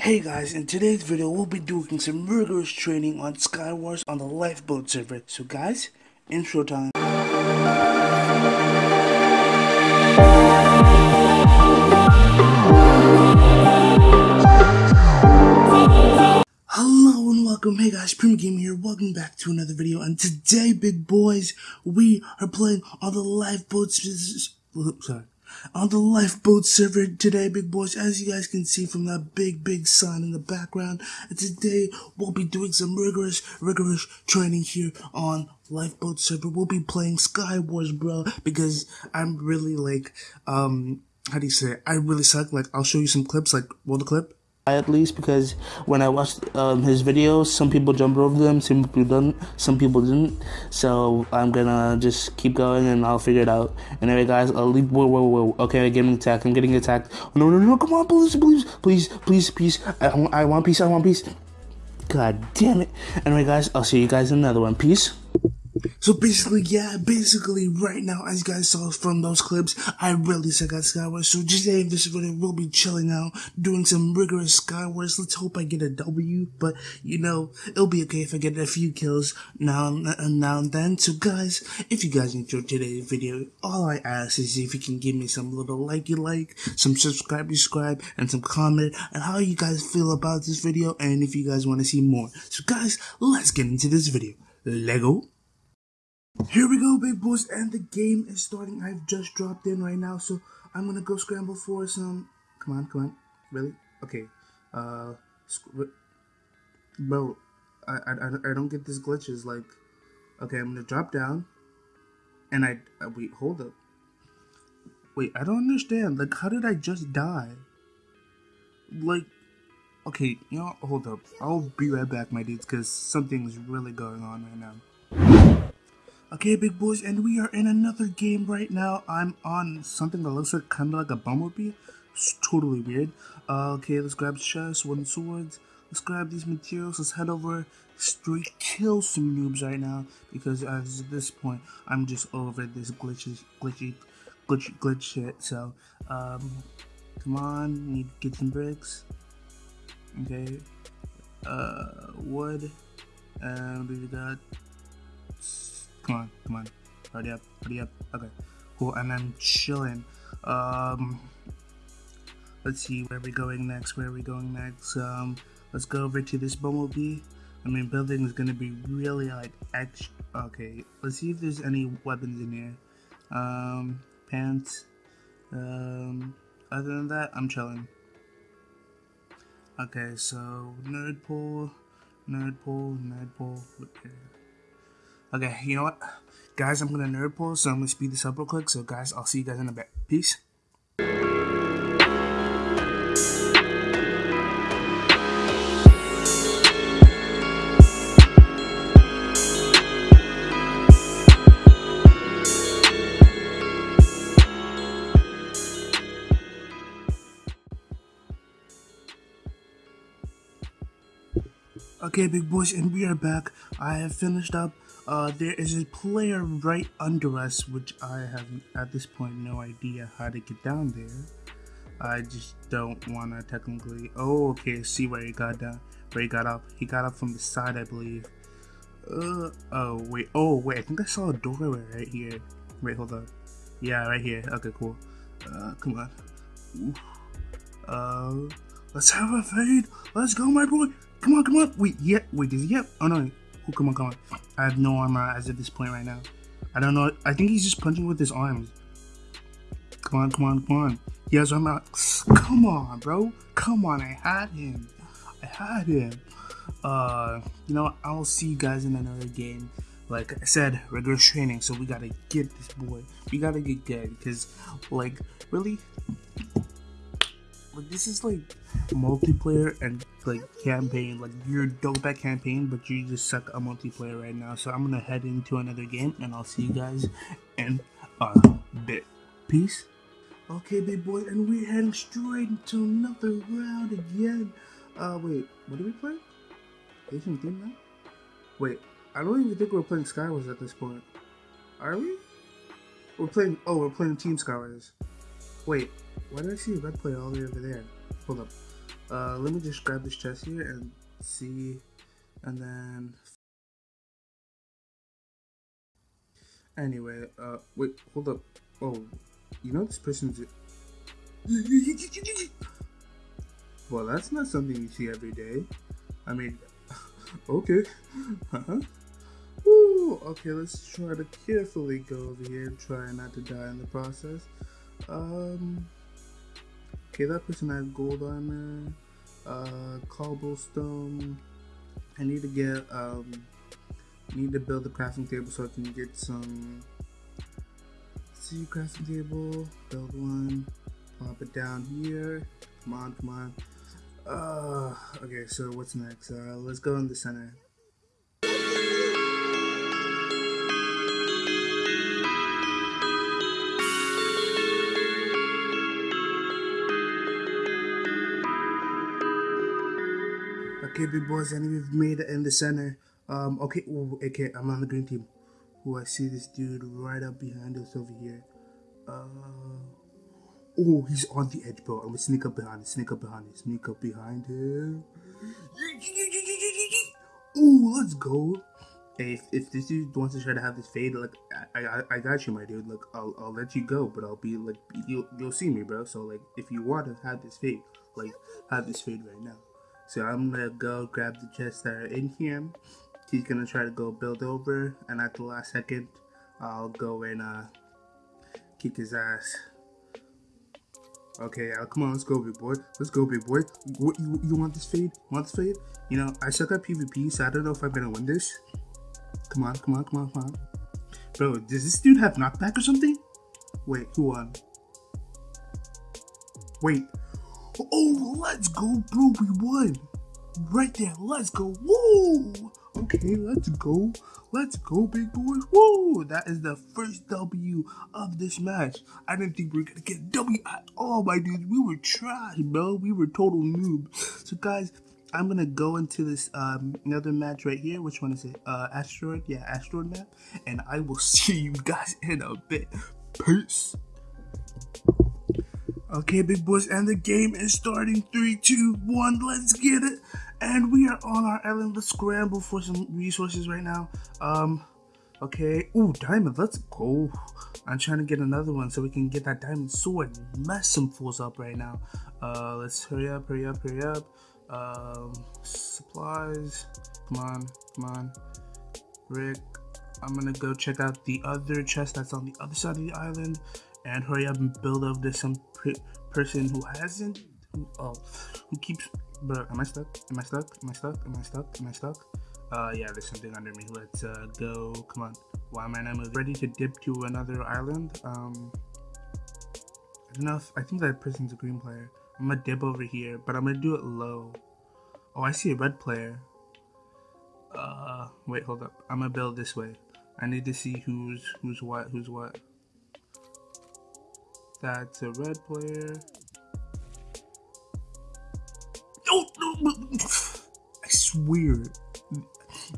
Hey guys, in today's video we'll be doing some rigorous training on Skywars on the Lifeboat server. So guys, intro time. Hello and welcome, hey guys, Prima Game here, welcome back to another video, and today, big boys, we are playing on the Lifeboat, sorry, on the lifeboat server today, big boys. As you guys can see from that big, big sign in the background, and today we'll be doing some rigorous, rigorous training here on lifeboat server. We'll be playing Sky Wars, bro, because I'm really like, um, how do you say it? I really suck. Like, I'll show you some clips, like, roll the clip at least because when I watched um, his videos, some people jumped over them, some people didn't, some people didn't. So I'm gonna just keep going and I'll figure it out. And Anyway, guys, I'll leave. Whoa, whoa, whoa. Okay, I'm getting attacked. I'm getting attacked. No, no, no, come on, please, please, please, please, please. I, I want peace. I want peace. God damn it. Anyway, guys, I'll see you guys in another one. Peace. So basically, yeah, basically right now, as you guys saw from those clips, I really suck at Skywars. So today in this video, we'll be chilling out, doing some rigorous Skywars. Let's hope I get a W, but you know, it'll be okay if I get a few kills now and now and then. So guys, if you guys enjoyed today's video, all I ask is if you can give me some little likey like, some subscribe, you subscribe, and some comment, and how you guys feel about this video, and if you guys want to see more. So guys, let's get into this video. Lego. Here we go, big boys, and the game is starting. I've just dropped in right now, so I'm gonna go scramble for some. Come on, come on, really? Okay, uh, bro, I, I, I don't get these glitches. Like, okay, I'm gonna drop down, and I uh, wait, hold up. Wait, I don't understand. Like, how did I just die? Like, okay, you know, hold up. I'll be right back, my dudes, because something's really going on right now. Okay, big boys, and we are in another game right now. I'm on something that looks like kind of like a bumblebee. It's totally weird. Uh, okay, let's grab chests, wooden swords. Let's grab these materials. Let's head over straight kill some noobs right now because as at this point, I'm just over this glitchy, glitchy, glitchy, glitch shit. So, um, come on, need to get some bricks. Okay, uh, wood, and we got Come on, come on. Hurry up, hurry up. Okay, cool. And I'm chilling. Um, let's see where are we going next. Where are we going next? Um, let's go over to this bumblebee. I mean, building is gonna be really like extra. Okay, let's see if there's any weapons in here. Um, pants. Um, other than that, I'm chilling. Okay, so nerd pole, nerd pole, nerd pole. Okay. Okay, you know what? Guys, I'm gonna nerd pole, so I'm gonna speed this up real quick. So guys, I'll see you guys in a bit. Peace. Okay, big boys, and we are back. I have finished up uh, there is a player right under us, which I have at this point no idea how to get down there. I just don't want to technically. Oh, okay. See where he got down. Where he got up. He got up from the side, I believe. Uh. Oh wait. Oh wait. I think I saw a doorway right here. Wait. Hold on. Yeah, right here. Okay. Cool. Uh. Come on. Uh. Let's have a fade. Let's go, my boy. Come on. Come on. Wait. Yeah. Wait. Does he? Yep. Oh no. Oh, come on, come on. I have no armor as of this point right now. I don't know. I think he's just punching with his arms. Come on, come on, come on. He has armor. Come on, bro. Come on. I had him. I had him. Uh, you know, I'll see you guys in another game. Like I said, rigorous training. So we gotta get this boy. We gotta get good because, like, really, like this is like multiplayer and like campaign. Like you're dope at campaign, but you just suck at multiplayer right now. So I'm gonna head into another game, and I'll see you guys in a bit. Peace. Okay, big boy, and we're heading straight into another round again. Uh, wait, what do we play? Asian Team now? Wait, I don't even think we're playing Skywars at this point. Are we? We're playing. Oh, we're playing Team Skywars. Wait, why did I see a red player all the way over there? Hold up. Uh, let me just grab this chest here and see, and then. Anyway, uh, wait, hold up. Oh, you know this person's. Well, that's not something you see every day. I mean, okay. Uh-huh. Woo, okay, let's try to carefully go over here and try not to die in the process. Um, okay, that person has gold armor, uh, cobblestone. I need to get, um, need to build a crafting table so I can get some. See, crafting table, build one, plop it down here. Come on, come on. Uh, okay, so what's next? Uh, let's go in the center. Okay, big boys, and we've made it in the center. Um, okay, ooh, okay, I'm on the green team. Who I see this dude right up behind us over here. Uh, Oh, he's on the edge, bro. I'm gonna sneak up behind him. Sneak up behind him. Sneak up behind him. Oh, let's go. Hey, if, if this dude wants to try to have this fade, like I, I, I got you, my dude. Like I'll, I'll let you go, but I'll be like you'll, you'll see me, bro. So like if you want to have this fade, like have this fade right now. So I'm gonna go grab the chests that are in here. He's gonna try to go build over, and at the last second, I'll go and uh kick his ass. Okay, uh, come on, let's go, big boy. Let's go, big boy. What you, you want this fade? Want this fade? You know, I suck at PvP, so I don't know if I'm gonna win this. Come on, come on, come on, come on. Bro, does this dude have knockback or something? Wait, who won? Wait. Oh, let's go, bro. We won. Right there. Let's go. Woo! Okay, let's go. Let's go, big boys. Woo! That is the first W of this match. I didn't think we were gonna get a W at all, my dudes. We were trash, bro. We were total noob. So, guys, I'm gonna go into this um, another match right here. Which one is it? Uh, asteroid. Yeah, asteroid map. And I will see you guys in a bit. Peace. Okay, big boys, and the game is starting. Three, two, one. Let's get it. And we are on our island. Let's scramble for some resources right now. Um, okay. Ooh, diamond. Let's go. I'm trying to get another one so we can get that diamond sword. Mess some fools up right now. Uh, let's hurry up, hurry up, hurry up. Um, supplies. Come on, come on. Rick, I'm gonna go check out the other chest that's on the other side of the island and hurry up and build up this some person who hasn't who, oh, who keeps Bro, am I stuck? Am I stuck? Am I stuck? Am I stuck? Am I stuck? Uh, yeah, there's something under me. Let's uh, go. Come on. Why am I not moving? Ready to dip to another island? Um, I don't know if I think that person's a green player. I'm gonna dip over here, but I'm gonna do it low. Oh, I see a red player. Uh, wait, hold up. I'm gonna build this way. I need to see who's who's what, who's what. That's a red player. Oh, no, no, I swear,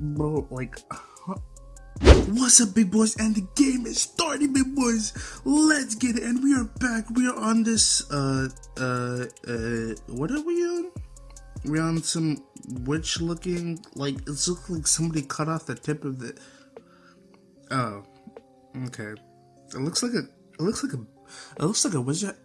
bro, like. What's up, big boys? And the game is starting, big boys. Let's get it. And we are back. We are on this, uh, uh, uh, what are we on? We're on some witch looking, like, it's looking like somebody cut off the tip of the. Oh, okay. It looks like a, it looks like a, it looks like a wizard.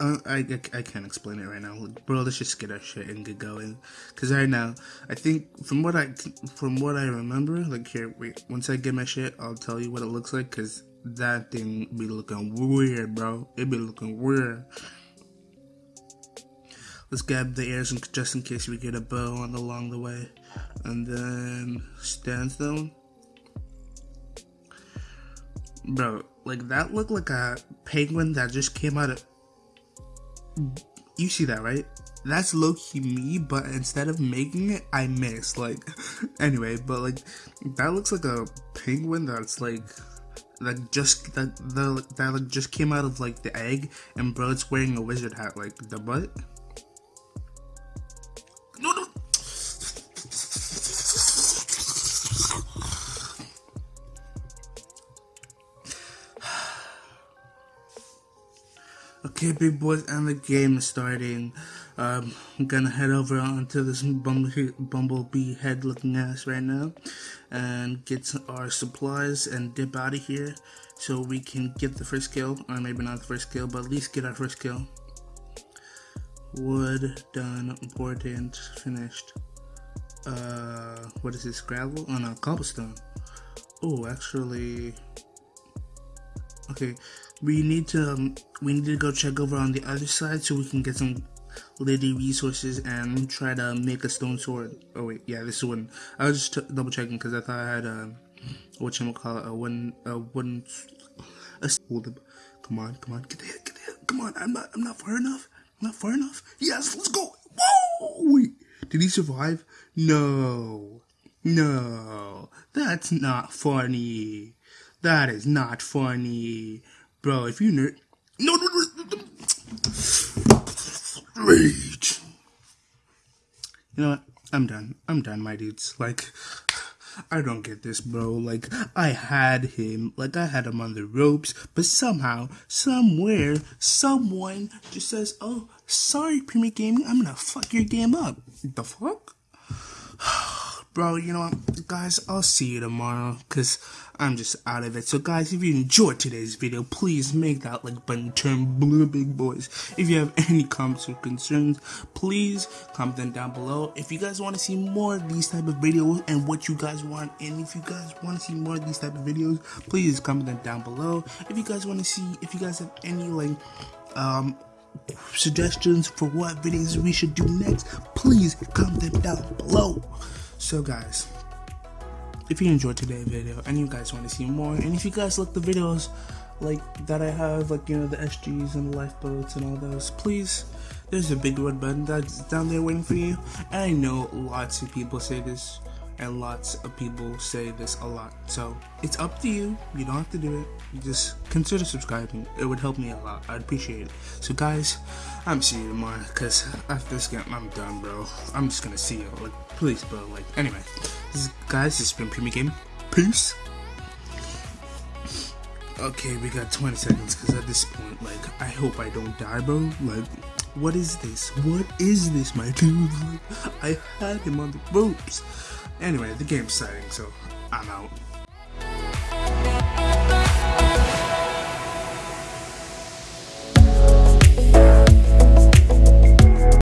I, I, I can't explain it right now, bro. Let's just get our shit and get going. Cause right now, I think from what I from what I remember, like here, wait. Once I get my shit, I'll tell you what it looks like. Cause that thing be looking weird, bro. It be looking weird. Let's grab the airs just in case we get a bow on along the way, and then stand standstone. Bro, like that looked like a penguin that just came out of you see that, right? That's low key me, but instead of making it, I miss. Like, anyway, but like, that looks like a penguin that's like, like just that the that like just came out of like the egg, and bro, it's wearing a wizard hat. Like the butt. Okay, big boys, and the game is starting. Um, I'm gonna head over onto this bumblebee, bumblebee head looking ass right now and get our supplies and dip out of here so we can get the first kill, or maybe not the first kill, but at least get our first kill. Wood, done, important, finished. Uh, what is this, gravel? Oh no, cobblestone. Oh, actually, okay, we need to um, we need to go check over on the other side so we can get some lady resources and try to make a stone sword. Oh wait, yeah, this is wooden. I was just double checking because I thought I had a what you call it a one a wooden a hold up. Come on, come on, get the hit, get the hit. Come on, I'm not I'm not far enough. I'm not far enough. Yes, let's go. Whoa! Wait, did he survive? No, no, that's not funny. That is not funny. Bro, if you nerd. No, no, no. Rage. You know what? I'm done. I'm done, my dudes. Like, I don't get this, bro. Like, I had him, like, I had him on the ropes, but somehow, somewhere, someone just says, Oh, sorry, Premier Gaming, I'm gonna fuck your game up. The fuck? Bro, you know what, guys, I'll see you tomorrow, because I'm just out of it. So, guys, if you enjoyed today's video, please make that like button turn blue, big boys. If you have any comments or concerns, please comment them down below. If you guys want to see more of these type of videos and what you guys want, and if you guys want to see more of these type of videos, please comment them down below. If you guys want to see, if you guys have any like, um, suggestions for what videos we should do next, please comment them down below. So guys, if you enjoyed today's video and you guys want to see more, and if you guys like the videos like that I have, like you know the SGs and the lifeboats and all those, please, there's a big red button that's down there waiting for you. And I know lots of people say this, and lots of people say this a lot. So it's up to you. You don't have to do it. You just consider subscribing. It would help me a lot. I'd appreciate it. So guys, I'm seeing you tomorrow. Cause after this game, I'm done, bro. I'm just gonna see you. Like, please, bro. Like, anyway, this is, guys, this has been Premier Game. Peace. Okay, we got 20 seconds. Cause at this point, like, I hope I don't die, bro. Like. What is this? What is this, my dude? Like, I had him on the ropes. Anyway, the game's starting, so I'm out.